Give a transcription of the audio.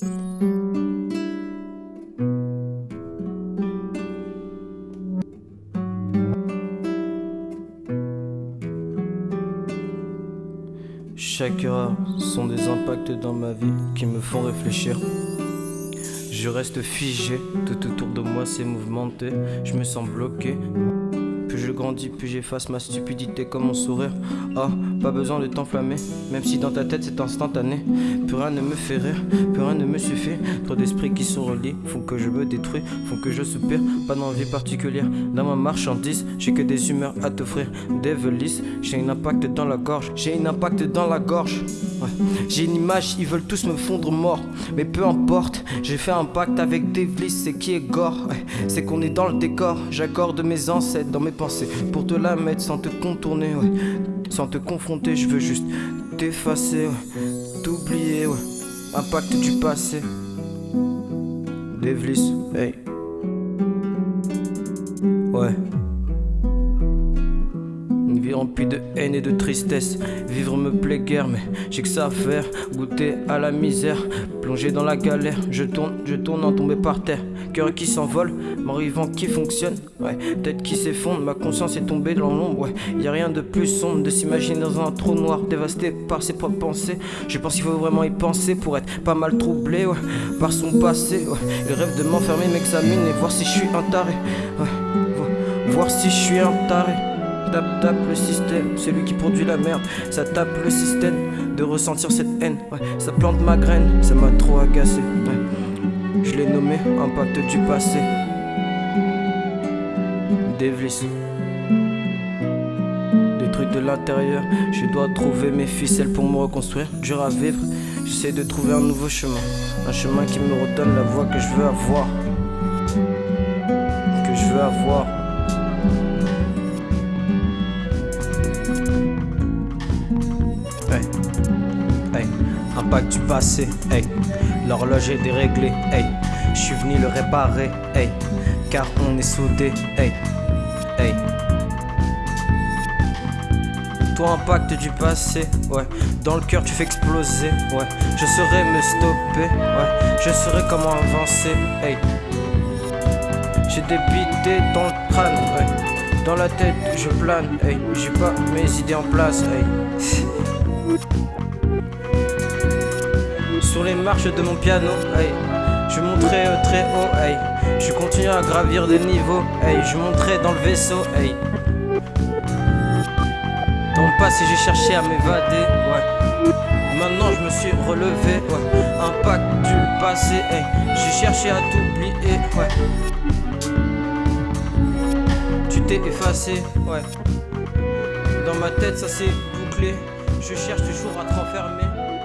Chaque erreur sont des impacts dans ma vie qui me font réfléchir. Je reste figé, tout autour de moi c'est mouvementé, je me sens bloqué. Grandis, plus j'efface ma stupidité comme mon sourire. Oh, pas besoin de t'enflammer, même si dans ta tête c'est instantané. Plus rien ne me fait rire, plus rien ne me suffit. Trop d'esprits qui se relient font que je me détruis, font que je soupire. Pas d'envie particulière dans ma marchandise, j'ai que des humeurs à t'offrir. Des j'ai un impact dans la gorge, j'ai un impact dans la gorge. J'ai une image, ils veulent tous me fondre mort. Mais peu importe, j'ai fait un pacte avec Devlis, c'est qui est gore. C'est qu'on est dans le décor, j'accorde mes ancêtres dans mes pensées. Pour te la mettre sans te contourner, sans te confronter, je veux juste t'effacer, t'oublier, ouais. Impact du passé. Devlis, hey. Ouais rempli de haine et de tristesse. Vivre me plaît guère, mais j'ai que ça à faire. Goûter à la misère, plonger dans la galère. Je tourne, je tourne en tomber par terre. Cœur qui s'envole, vent qui fonctionne. Ouais, tête qui s'effondre, ma conscience est tombée dans l'ombre. Ouais, y a rien de plus sombre de s'imaginer dans un trou noir, dévasté par ses propres pensées. Je pense qu'il faut vraiment y penser pour être pas mal troublé, ouais, par son passé. Ouais, il rêve de m'enfermer, m'examiner, voir si je suis un taré. Ouais, voir si je suis un taré tape, tape le système, c'est lui qui produit la merde. Ça tape le système de ressentir cette haine. Ouais, ça plante ma graine, ça m'a trop agacé. Je l'ai nommé impact du passé. Devlis. trucs de l'intérieur, je dois trouver mes ficelles pour me reconstruire. Dur à vivre, j'essaie de trouver un nouveau chemin. Un chemin qui me redonne la voix que je veux avoir. Que je veux avoir. Impact du passé, hey. L'horloge est déréglée, hey. Je suis venu le réparer, hey. Car on est soudés, hey. Hey. Toi, impact du passé, ouais. Dans le cœur, tu fais exploser, ouais. Je saurais me stopper, ouais. Je saurais comment avancer, hey. J'ai débité dans le crâne, ouais. Dans la tête, je plane, hey. J'ai pas mes idées en place, hey. les marches de mon piano. Hey. Je monterai euh, très haut, hey. je continue à gravir des niveaux. Hey. Je monterai dans le vaisseau. Hey. Dans le passé, j'ai cherché à m'évader. Ouais. Maintenant, je me suis relevé. Ouais. Impact du passé. Hey. J'ai cherché à t'oublier. Ouais. Tu t'es effacé. Ouais. Dans ma tête, ça s'est bouclé. Je cherche toujours à te renfermer.